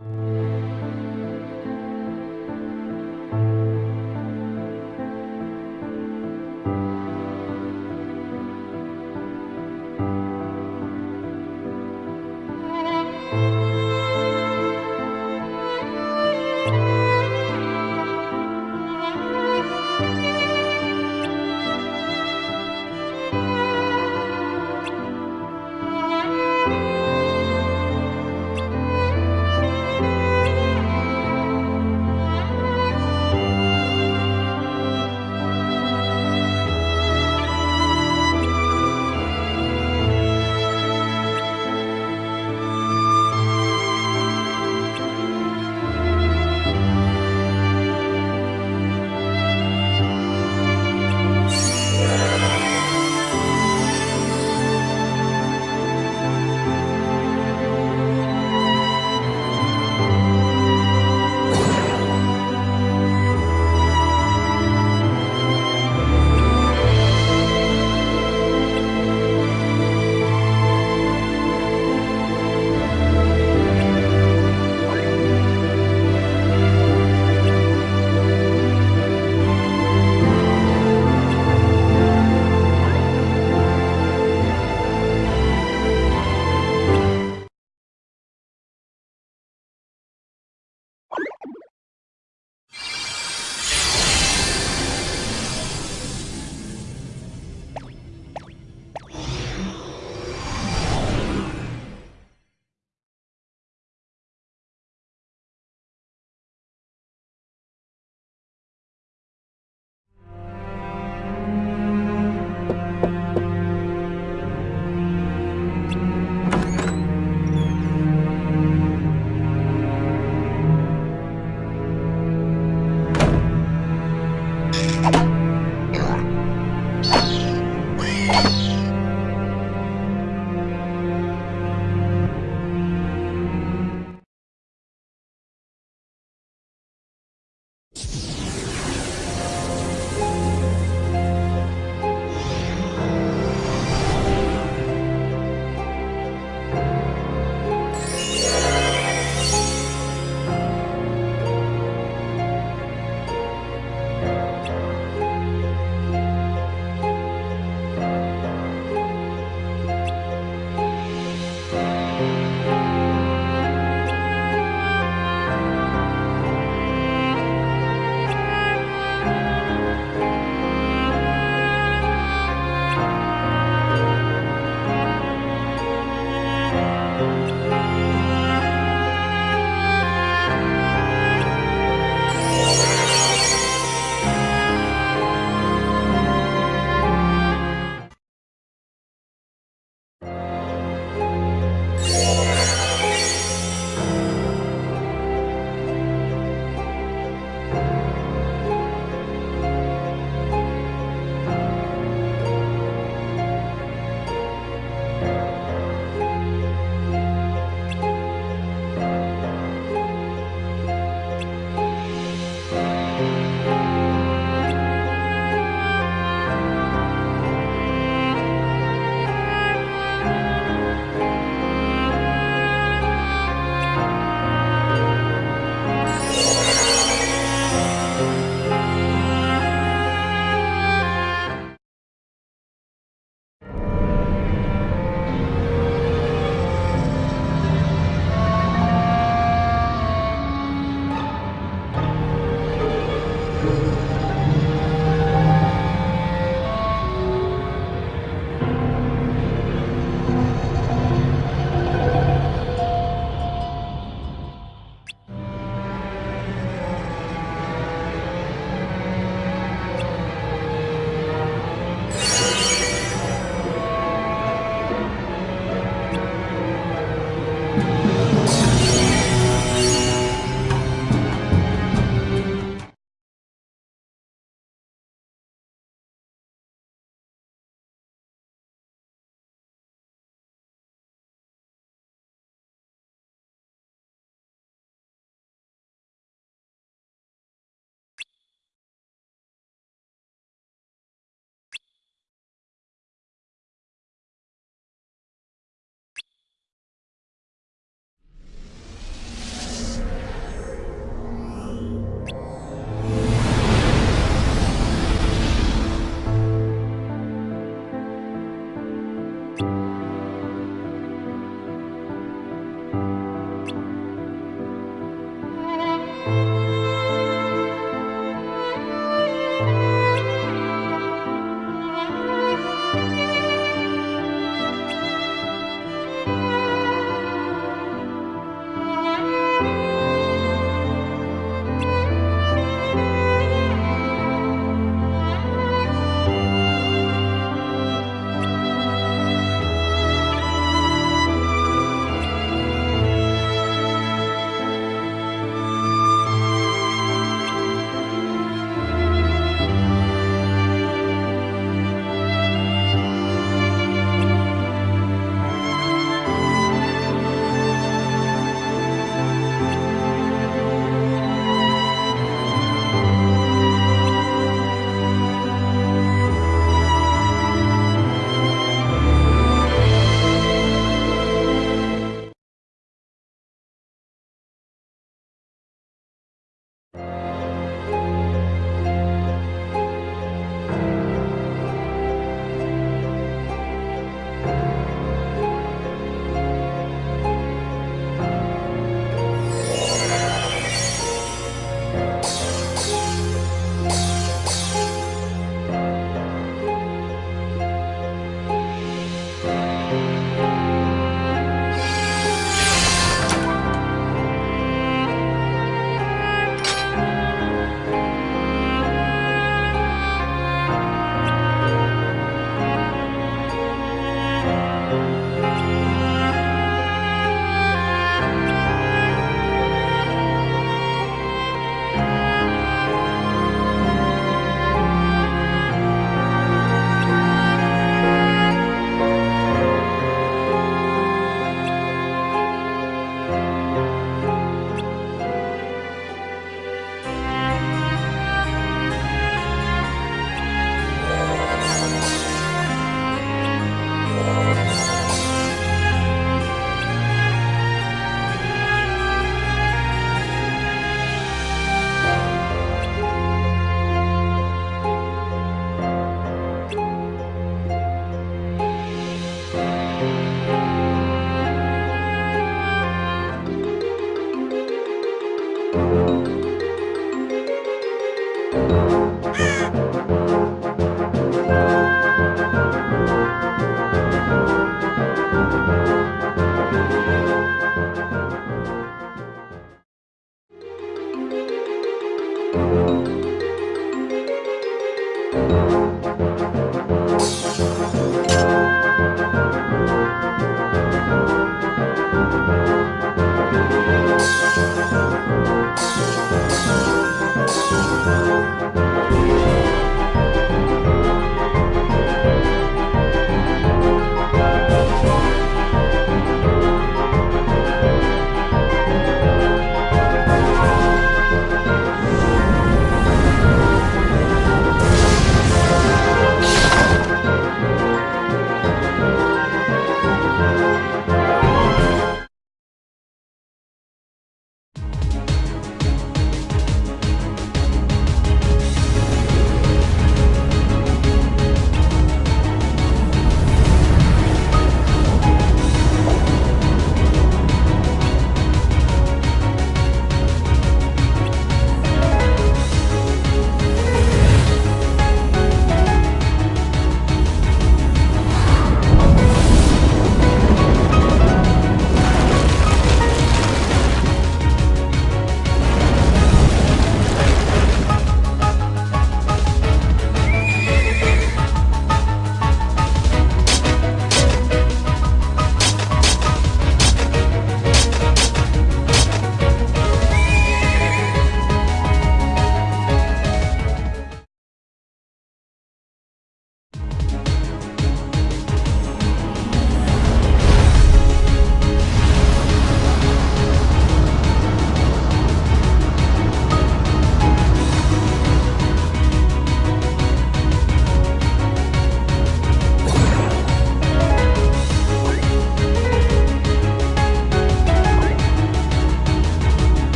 much.